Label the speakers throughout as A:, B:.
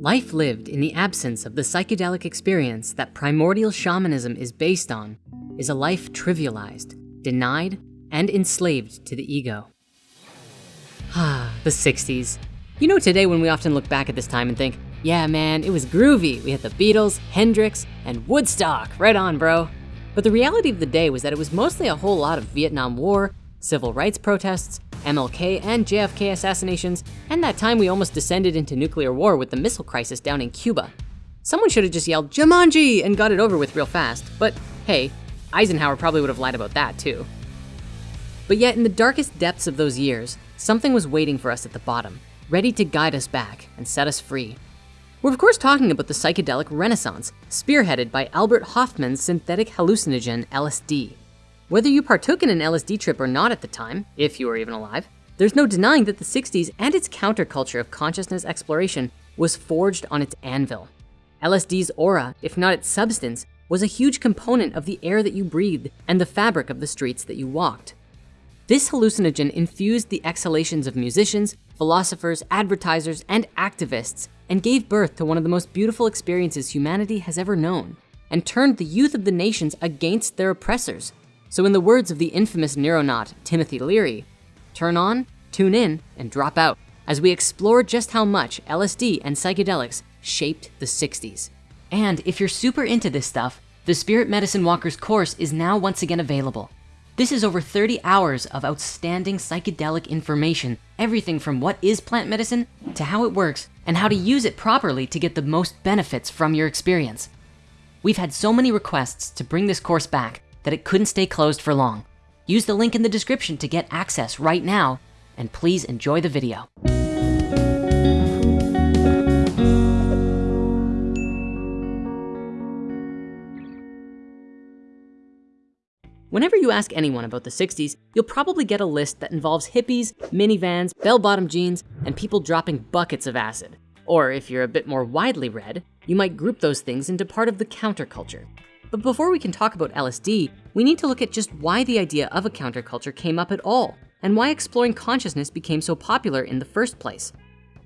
A: Life lived in the absence of the psychedelic experience that primordial shamanism is based on is a life trivialized, denied, and enslaved to the ego. Ah, the 60s. You know today when we often look back at this time and think, yeah man, it was groovy. We had the Beatles, Hendrix, and Woodstock, right on bro. But the reality of the day was that it was mostly a whole lot of Vietnam War, civil rights protests, MLK and JFK assassinations, and that time we almost descended into nuclear war with the missile crisis down in Cuba. Someone should have just yelled, Jumanji, and got it over with real fast. But hey, Eisenhower probably would have lied about that too. But yet in the darkest depths of those years, something was waiting for us at the bottom, ready to guide us back and set us free. We're of course talking about the psychedelic renaissance, spearheaded by Albert Hofmann's synthetic hallucinogen LSD. Whether you partook in an LSD trip or not at the time, if you were even alive, there's no denying that the 60s and its counterculture of consciousness exploration was forged on its anvil. LSD's aura, if not its substance, was a huge component of the air that you breathed and the fabric of the streets that you walked. This hallucinogen infused the exhalations of musicians, philosophers, advertisers, and activists, and gave birth to one of the most beautiful experiences humanity has ever known, and turned the youth of the nations against their oppressors, so in the words of the infamous neuronaut, Timothy Leary, turn on, tune in, and drop out as we explore just how much LSD and psychedelics shaped the 60s. And if you're super into this stuff, the Spirit Medicine Walkers course is now once again available. This is over 30 hours of outstanding psychedelic information, everything from what is plant medicine to how it works and how to use it properly to get the most benefits from your experience. We've had so many requests to bring this course back that it couldn't stay closed for long. Use the link in the description to get access right now, and please enjoy the video. Whenever you ask anyone about the 60s, you'll probably get a list that involves hippies, minivans, bell-bottom jeans, and people dropping buckets of acid. Or if you're a bit more widely read, you might group those things into part of the counterculture. But before we can talk about LSD, we need to look at just why the idea of a counterculture came up at all and why exploring consciousness became so popular in the first place.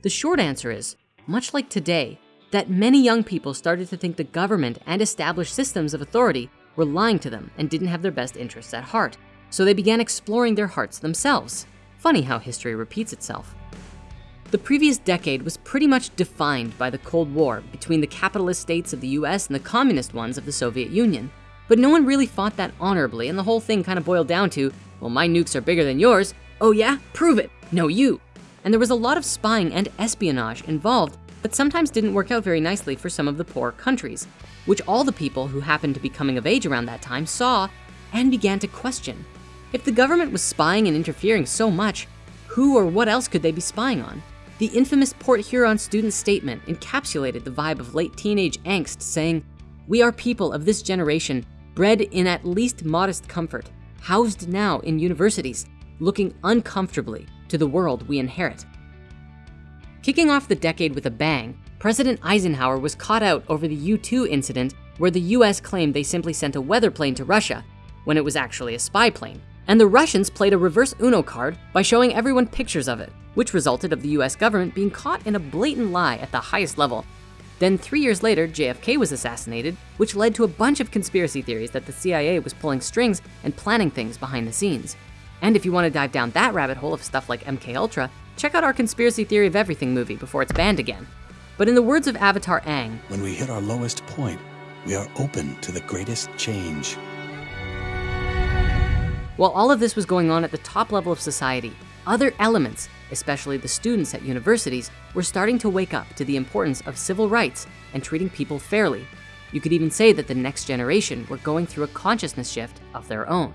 A: The short answer is, much like today, that many young people started to think the government and established systems of authority were lying to them and didn't have their best interests at heart. So they began exploring their hearts themselves. Funny how history repeats itself. The previous decade was pretty much defined by the Cold War between the capitalist states of the US and the communist ones of the Soviet Union. But no one really fought that honorably and the whole thing kind of boiled down to, well, my nukes are bigger than yours. Oh yeah, prove it, no you. And there was a lot of spying and espionage involved, but sometimes didn't work out very nicely for some of the poor countries, which all the people who happened to be coming of age around that time saw and began to question. If the government was spying and interfering so much, who or what else could they be spying on? The infamous Port Huron student statement encapsulated the vibe of late teenage angst saying, we are people of this generation bred in at least modest comfort, housed now in universities, looking uncomfortably to the world we inherit. Kicking off the decade with a bang, President Eisenhower was caught out over the U-2 incident where the US claimed they simply sent a weather plane to Russia when it was actually a spy plane. And the Russians played a reverse Uno card by showing everyone pictures of it which resulted of the US government being caught in a blatant lie at the highest level. Then three years later, JFK was assassinated, which led to a bunch of conspiracy theories that the CIA was pulling strings and planning things behind the scenes. And if you wanna dive down that rabbit hole of stuff like MK Ultra, check out our conspiracy theory of everything movie before it's banned again. But in the words of Avatar Aang,
B: when we hit our lowest point, we are open to the greatest change.
A: While all of this was going on at the top level of society, other elements especially the students at universities, were starting to wake up to the importance of civil rights and treating people fairly. You could even say that the next generation were going through a consciousness shift of their own.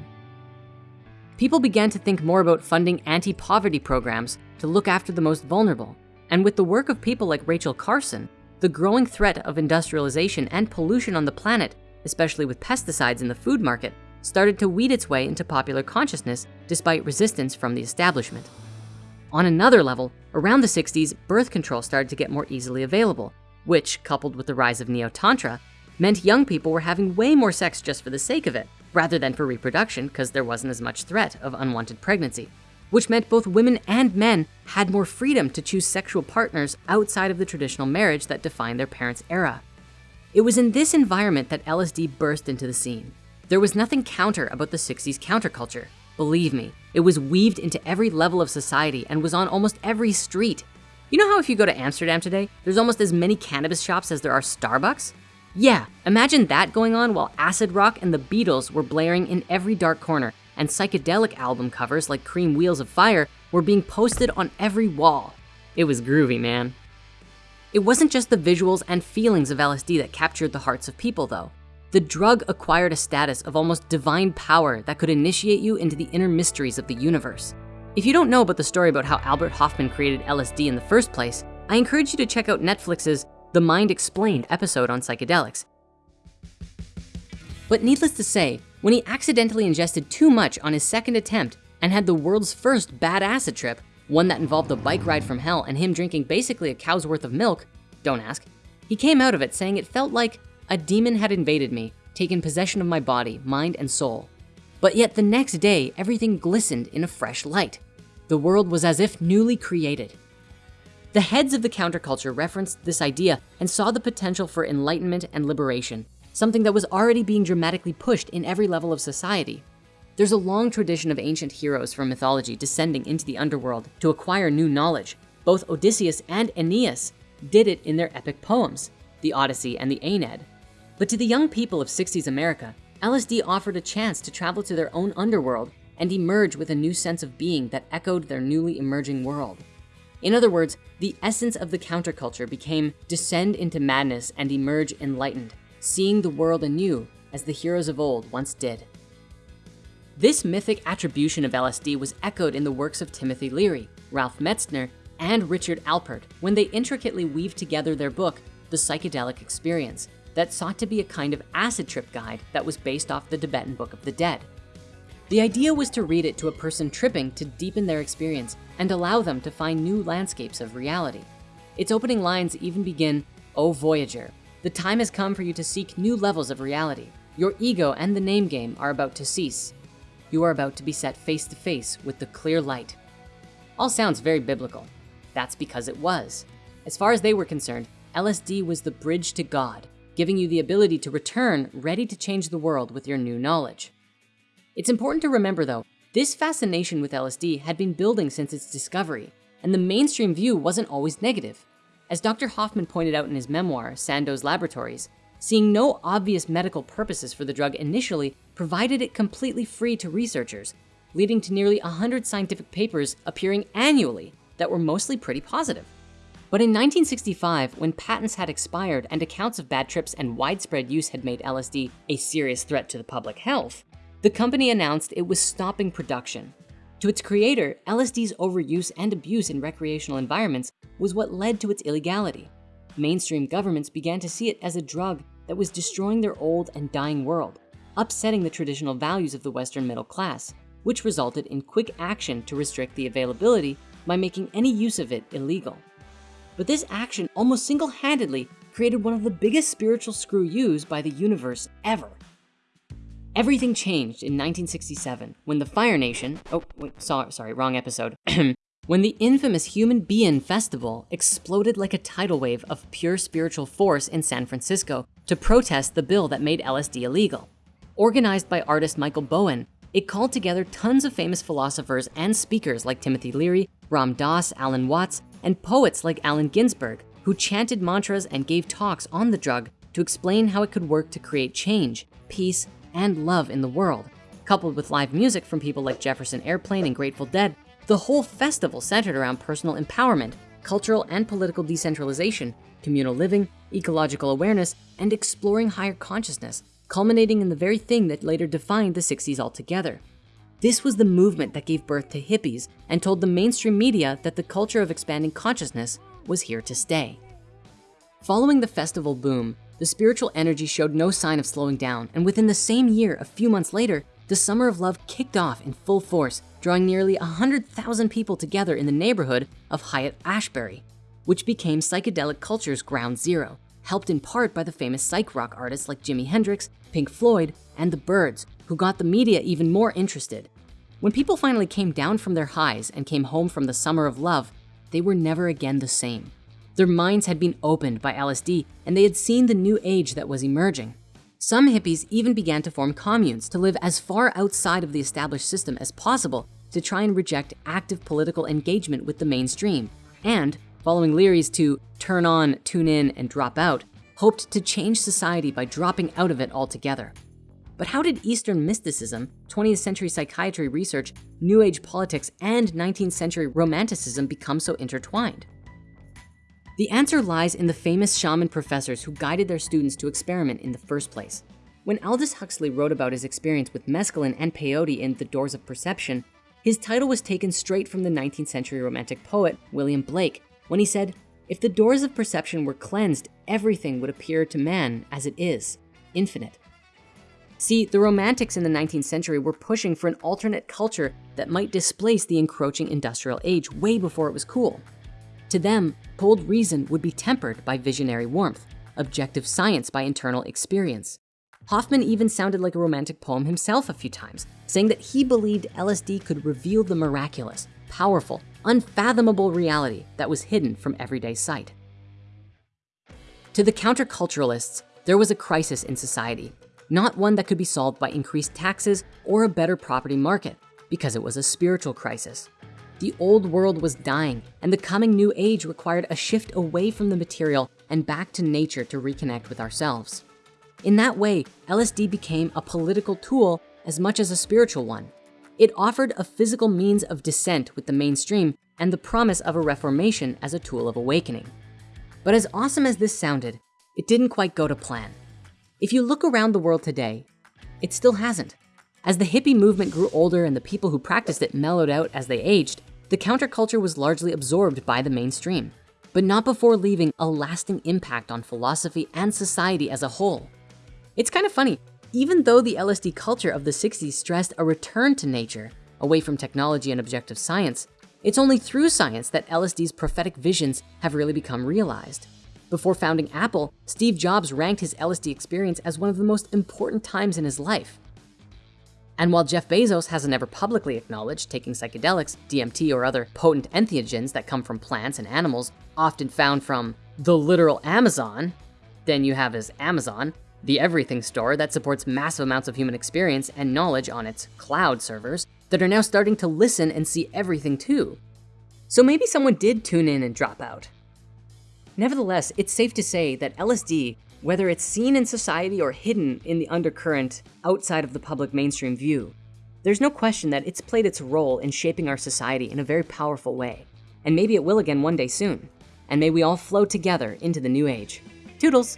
A: People began to think more about funding anti-poverty programs to look after the most vulnerable. And with the work of people like Rachel Carson, the growing threat of industrialization and pollution on the planet, especially with pesticides in the food market, started to weed its way into popular consciousness despite resistance from the establishment. On another level, around the 60s, birth control started to get more easily available, which coupled with the rise of Neo-Tantra, meant young people were having way more sex just for the sake of it, rather than for reproduction because there wasn't as much threat of unwanted pregnancy. which meant both women and men had more freedom to choose sexual partners outside of the traditional marriage that defined their parents' era. It was in this environment that LSD burst into the scene. There was nothing counter about the 60s counterculture. Believe me, it was weaved into every level of society and was on almost every street. You know how if you go to Amsterdam today, there's almost as many cannabis shops as there are Starbucks? Yeah, imagine that going on while acid rock and the Beatles were blaring in every dark corner and psychedelic album covers like Cream Wheels of Fire were being posted on every wall. It was groovy, man. It wasn't just the visuals and feelings of LSD that captured the hearts of people though. The drug acquired a status of almost divine power that could initiate you into the inner mysteries of the universe. If you don't know about the story about how Albert Hofmann created LSD in the first place, I encourage you to check out Netflix's The Mind Explained episode on psychedelics. But needless to say, when he accidentally ingested too much on his second attempt and had the world's first bad acid trip, one that involved a bike ride from hell and him drinking basically a cow's worth of milk, don't ask, he came out of it saying it felt like a demon had invaded me, taken possession of my body, mind, and soul. But yet the next day, everything glistened in a fresh light. The world was as if newly created. The heads of the counterculture referenced this idea and saw the potential for enlightenment and liberation, something that was already being dramatically pushed in every level of society. There's a long tradition of ancient heroes from mythology descending into the underworld to acquire new knowledge. Both Odysseus and Aeneas did it in their epic poems, the Odyssey and the Aeneid. But to the young people of 60s America, LSD offered a chance to travel to their own underworld and emerge with a new sense of being that echoed their newly emerging world. In other words, the essence of the counterculture became descend into madness and emerge enlightened, seeing the world anew as the heroes of old once did. This mythic attribution of LSD was echoed in the works of Timothy Leary, Ralph Metzner, and Richard Alpert when they intricately weaved together their book, The Psychedelic Experience, that sought to be a kind of acid trip guide that was based off the Tibetan Book of the Dead. The idea was to read it to a person tripping to deepen their experience and allow them to find new landscapes of reality. Its opening lines even begin, O Voyager, the time has come for you to seek new levels of reality. Your ego and the name game are about to cease you are about to be set face to face with the clear light. All sounds very biblical. That's because it was. As far as they were concerned, LSD was the bridge to God, giving you the ability to return ready to change the world with your new knowledge. It's important to remember though, this fascination with LSD had been building since its discovery, and the mainstream view wasn't always negative. As Dr. Hofmann pointed out in his memoir, Sandoz Laboratories, seeing no obvious medical purposes for the drug initially provided it completely free to researchers, leading to nearly 100 scientific papers appearing annually that were mostly pretty positive. But in 1965, when patents had expired and accounts of bad trips and widespread use had made LSD a serious threat to the public health, the company announced it was stopping production. To its creator, LSD's overuse and abuse in recreational environments was what led to its illegality. Mainstream governments began to see it as a drug that was destroying their old and dying world, upsetting the traditional values of the Western middle class, which resulted in quick action to restrict the availability by making any use of it illegal. But this action almost single-handedly created one of the biggest spiritual screw yous by the universe ever. Everything changed in 1967 when the Fire Nation, oh, wait, sorry, sorry wrong episode, when the infamous Human Be-In Festival exploded like a tidal wave of pure spiritual force in San Francisco to protest the bill that made LSD illegal. Organized by artist Michael Bowen, it called together tons of famous philosophers and speakers like Timothy Leary, Ram Dass, Alan Watts, and poets like Allen Ginsberg, who chanted mantras and gave talks on the drug to explain how it could work to create change, peace, and love in the world. Coupled with live music from people like Jefferson Airplane and Grateful Dead, the whole festival centered around personal empowerment, cultural and political decentralization, communal living, ecological awareness, and exploring higher consciousness, culminating in the very thing that later defined the 60s altogether. This was the movement that gave birth to hippies and told the mainstream media that the culture of expanding consciousness was here to stay. Following the festival boom, the spiritual energy showed no sign of slowing down. And within the same year, a few months later, the Summer of Love kicked off in full force, drawing nearly 100,000 people together in the neighborhood of Haight-Ashbury, which became psychedelic culture's ground zero, helped in part by the famous psych rock artists like Jimi Hendrix, Pink Floyd, and the Byrds, who got the media even more interested. When people finally came down from their highs and came home from the summer of love, they were never again the same. Their minds had been opened by LSD and they had seen the new age that was emerging. Some hippies even began to form communes to live as far outside of the established system as possible to try and reject active political engagement with the mainstream. And following Leary's to turn on, tune in, and drop out, hoped to change society by dropping out of it altogether. But how did Eastern mysticism, 20th century psychiatry research, New Age politics, and 19th century romanticism become so intertwined? The answer lies in the famous shaman professors who guided their students to experiment in the first place. When Aldous Huxley wrote about his experience with mescaline and peyote in The Doors of Perception, his title was taken straight from the 19th century romantic poet, William Blake, when he said, if the doors of perception were cleansed, everything would appear to man as it is, infinite. See, the romantics in the 19th century were pushing for an alternate culture that might displace the encroaching industrial age way before it was cool. To them, cold reason would be tempered by visionary warmth, objective science by internal experience. Hofmann even sounded like a romantic poem himself a few times, saying that he believed LSD could reveal the miraculous, powerful, unfathomable reality that was hidden from everyday sight. To the counterculturalists, there was a crisis in society not one that could be solved by increased taxes or a better property market, because it was a spiritual crisis. The old world was dying and the coming new age required a shift away from the material and back to nature to reconnect with ourselves. In that way, LSD became a political tool as much as a spiritual one. It offered a physical means of dissent with the mainstream and the promise of a reformation as a tool of awakening. But as awesome as this sounded, it didn't quite go to plan. If you look around the world today, it still hasn't. As the hippie movement grew older and the people who practiced it mellowed out as they aged, the counterculture was largely absorbed by the mainstream, but not before leaving a lasting impact on philosophy and society as a whole. It's kind of funny, even though the LSD culture of the 60s stressed a return to nature, away from technology and objective science, it's only through science that LSD's prophetic visions have really become realized. Before founding Apple, Steve Jobs ranked his LSD experience as one of the most important times in his life. And while Jeff Bezos hasn't ever publicly acknowledged taking psychedelics, DMT, or other potent entheogens that come from plants and animals, often found from the literal Amazon, then you have his Amazon, the everything store that supports massive amounts of human experience and knowledge on its cloud servers that are now starting to listen and see everything too. So maybe someone did tune in and drop out. Nevertheless, it's safe to say that LSD, whether it's seen in society or hidden in the undercurrent outside of the public mainstream view, there's no question that it's played its role in shaping our society in a very powerful way. And maybe it will again one day soon. And may we all flow together into the new age. Toodles.